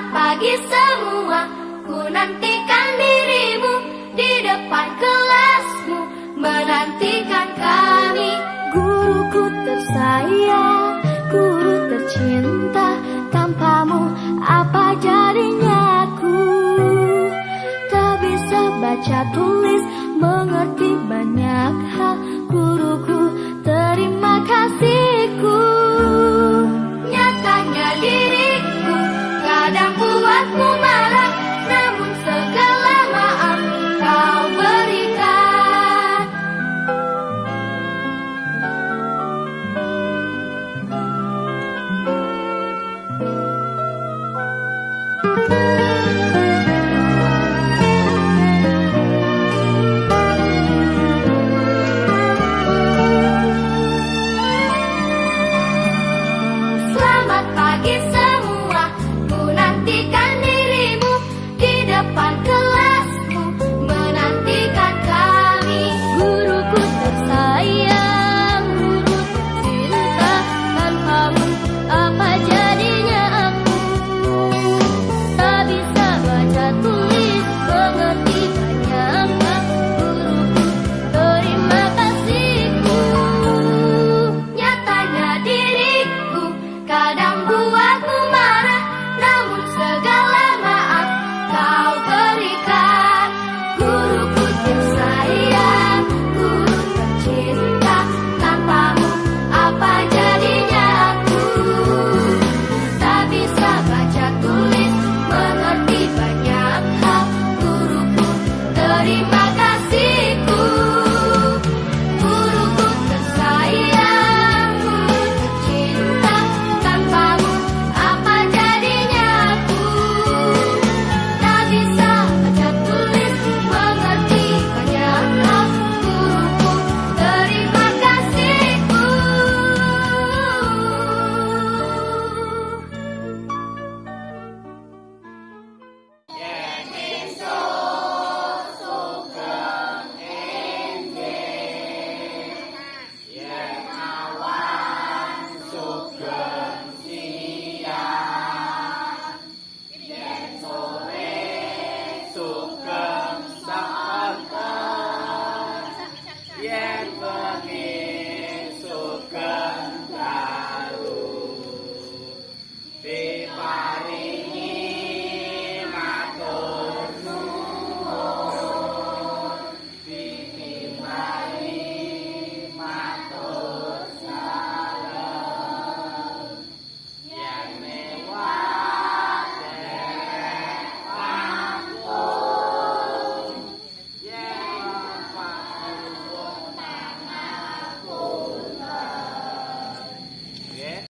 Selamat pagi semua Ku nantikan dirimu Di depan kelasmu Menantikan kami. Guruku tersayang Guru tercinta Tanpamu apa jadinya aku Tak bisa baca tulis Mengerti banyak hal. Guruku terima kasihku.